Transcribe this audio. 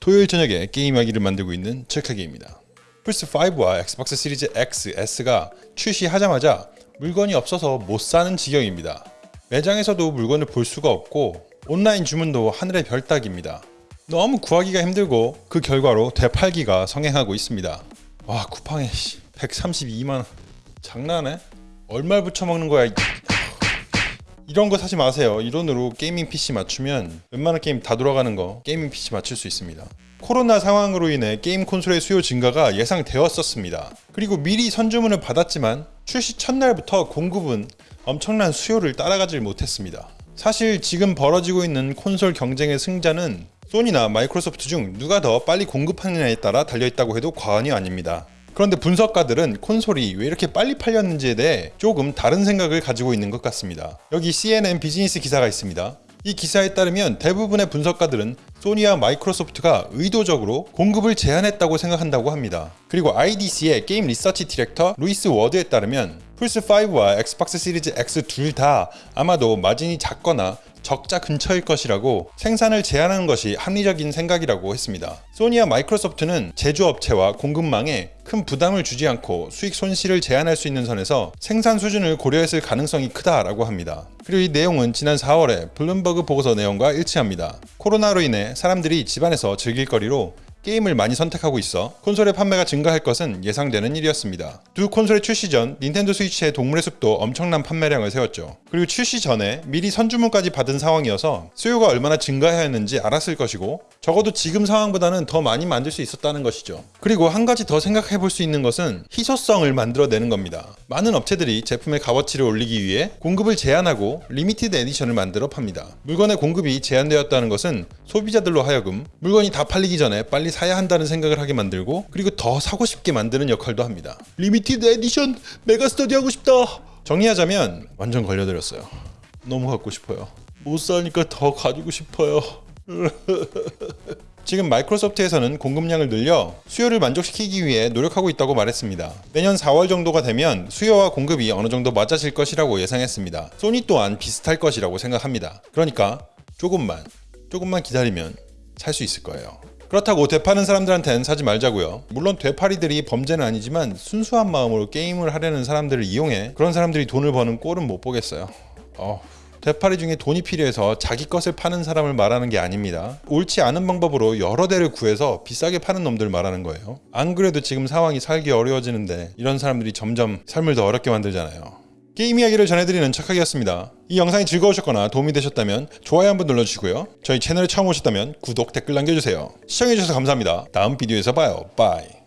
토요일 저녁에 게임 이야기를 만들고 있는 척하기입니다. 플스5와 엑스박스 시리즈 X, S가 출시하자마자 물건이 없어서 못 사는 지경입니다. 매장에서도 물건을 볼 수가 없고 온라인 주문도 하늘의 별 따기입니다. 너무 구하기가 힘들고 그 결과로 되팔기가 성행하고 있습니다. 와 쿠팡에 132만원 장난해? 얼마 붙여먹는 거야 이- 이런 거 사지 마세요. 이 돈으로 gaming PC 맞추면 웬만한 게임 다 돌아가는 거 gaming PC 맞출 수 있습니다. 코로나 상황으로 인해 게임 콘솔의 수요 증가가 예상되었었습니다. 그리고 미리 선주문을 받았지만 출시 첫날부터 공급은 엄청난 수요를 따라가질 못했습니다. 사실 지금 벌어지고 있는 콘솔 경쟁의 승자는 소니나 마이크로소프트 중 누가 더 빨리 공급하느냐에 따라 달려있다고 해도 과언이 아닙니다. 그런데 분석가들은 콘솔이 왜 이렇게 빨리 팔렸는지에 대해 조금 다른 생각을 가지고 있는 것 같습니다. 여기 CNN 비즈니스 기사가 있습니다. 이 기사에 따르면 대부분의 분석가들은 소니와 마이크로소프트가 의도적으로 공급을 제한했다고 생각한다고 합니다. 그리고 IDC의 게임 리서치 디렉터 루이스 워드에 따르면 플스5와 엑스박스 시리즈 X 둘 다 아마도 마진이 작거나 적자 근처일 것이라고 생산을 제한하는 것이 합리적인 생각이라고 했습니다. 소니와 마이크로소프트는 제조업체와 공급망에 큰 부담을 주지 않고 수익 손실을 제한할 수 있는 선에서 생산 수준을 고려했을 가능성이 크다라고 합니다. 그리고 이 내용은 지난 4월에 블룸버그 보고서 내용과 일치합니다. 코로나로 인해 사람들이 집안에서 즐길 거리로 게임을 많이 선택하고 있어 콘솔의 판매가 증가할 것은 예상되는 일이었습니다. 두 콘솔의 출시 전 닌텐도 스위치의 동물의 숲도 엄청난 판매량을 세웠죠. 그리고 출시 전에 미리 선주문까지 받은 상황이어서 수요가 얼마나 증가해야 했는지 알았을 것이고 적어도 지금 상황보다는 더 많이 만들 수 있었다는 것이죠. 그리고 한 가지 더 생각해 볼 수 있는 것은 희소성을 만들어내는 겁니다. 많은 업체들이 제품의 값어치를 올리기 위해 공급을 제한하고 limited edition을 만들어 팝니다. 물건의 공급이 제한되었다는 것은 소비자들로 하여금 물건이 다 팔리기 전에 빨리 사야 한다는 생각을 하게 만들고 그리고 더 사고 싶게 만드는 역할도 합니다. limited edition 메가 스터디 하고 싶다. 정리하자면 완전 걸려들었어요. 너무 갖고 싶어요. 못 사니까 더 가지고 싶어요. 지금 마이크로소프트에서는 공급량을 늘려 수요를 만족시키기 위해 노력하고 있다고 말했습니다. 내년 4월 정도가 되면 수요와 공급이 어느 정도 맞아질 것이라고 예상했습니다. 소니 또한 비슷할 것이라고 생각합니다. 그러니까 조금만, 조금만 기다리면 살 수 있을 거예요. 그렇다고 되파는 사람들한테는 사지 말자고요. 물론 되파리들이 범죄는 아니지만 순수한 마음으로 게임을 하려는 사람들을 이용해 그런 사람들이 돈을 버는 꼴은 못 보겠어요. 어, 되팔이 중에 돈이 필요해서 자기 것을 파는 사람을 말하는 게 아닙니다. 옳지 않은 방법으로 여러 대를 구해서 비싸게 파는 놈들 말하는 거예요. 안 그래도 지금 상황이 살기 어려워지는데 이런 사람들이 점점 삶을 더 어렵게 만들잖아요. 게임 이야기를 전해드리는 척하기였습니다. 이 영상이 즐거우셨거나 도움이 되셨다면 좋아요 한번 눌러주시고요. 저희 채널에 처음 오셨다면 구독, 댓글 남겨주세요. 시청해주셔서 감사합니다. 다음 비디오에서 봐요. Bye.